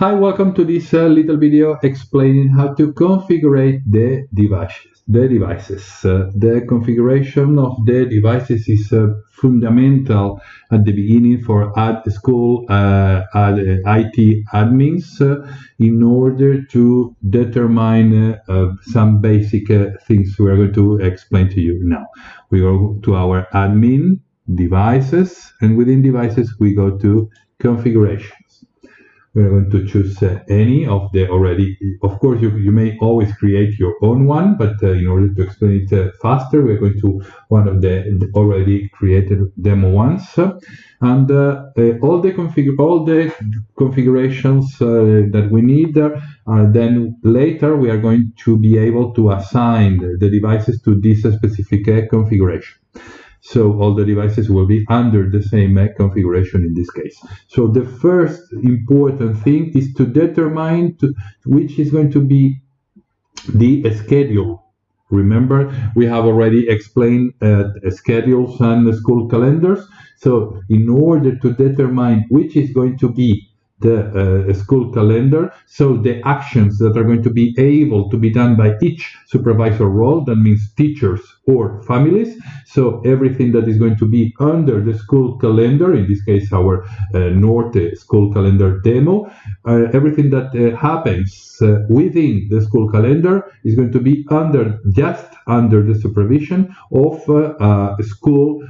Hi, welcome to this uh, little video explaining how to configure the devices. The devices. Uh, the configuration of the devices is uh, fundamental at the beginning for ad school uh, ad, IT admins uh, in order to determine uh, some basic things we are going to explain to you now. We go to our admin devices and within devices we go to configuration we're going to choose uh, any of the already of course you, you may always create your own one but uh, in order to explain it uh, faster we're going to one of the already created demo ones. And uh, uh, all the config all the configurations uh, that we need then later we are going to be able to assign the devices to this specific configuration so all the devices will be under the same configuration in this case. So the first important thing is to determine to, which is going to be the schedule. Remember, we have already explained uh, schedules and school calendars. So in order to determine which is going to be the uh, school calendar. So the actions that are going to be able to be done by each supervisor role, that means teachers or families. So everything that is going to be under the school calendar, in this case our uh, Norte school calendar demo, uh, everything that uh, happens uh, within the school calendar is going to be under just under the supervision of uh, school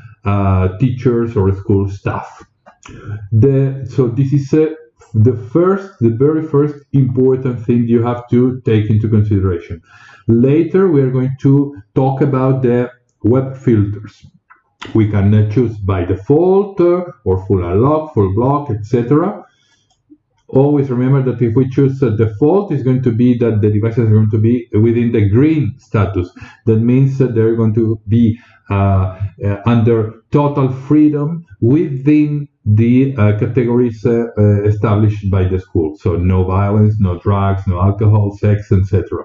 teachers or school staff. The, so this is the first, the very first important thing you have to take into consideration. Later, we are going to talk about the web filters. We can choose by default uh, or full unlock, full block, etc. Always remember that if we choose a default, it's going to be that the devices are going to be within the green status. That means that they're going to be uh, uh, under total freedom within the uh, categories uh, uh, established by the school. So no violence, no drugs, no alcohol, sex, etc.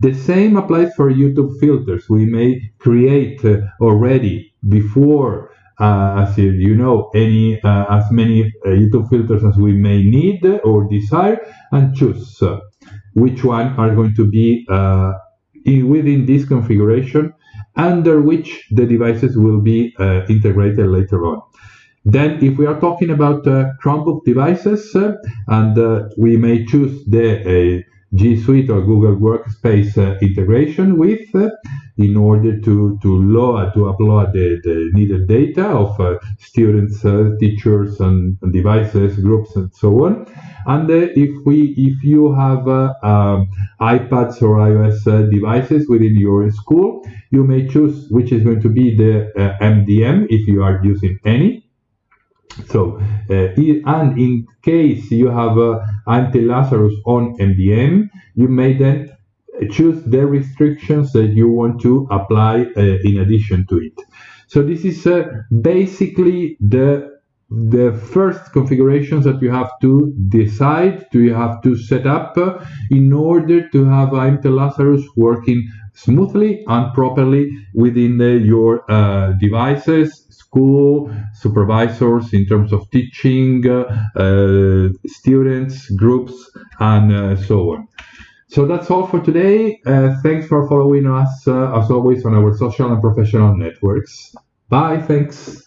The same applies for YouTube filters. We may create uh, already before, uh, as you know, any uh, as many YouTube filters as we may need or desire, and choose which one are going to be in, within this configuration under which the devices will be integrated later on. Then if we are talking about uh, Chromebook devices, uh, and uh, we may choose the uh, G Suite or Google Workspace uh, integration with uh, in order to, to load, to upload the, the needed data of students, teachers, and, and, devices, groups, and so on. And if we, if you have um, iPads or iOS devices within your school, you may choose which is going to be the MDM if you are using any so, uh, and in case you have anti-Lazarus on MDM, you may then choose the restrictions that you want to apply uh, in addition to it. So this is uh, basically the the first configurations that you have to decide to you have to set up in order to have MT-Lazarus working smoothly and properly within the, your uh, devices school, supervisors in terms of teaching, uh, students, groups, and uh, so on. So that's all for today. Uh, thanks for following us, as always, on our social and professional networks. Bye, thanks.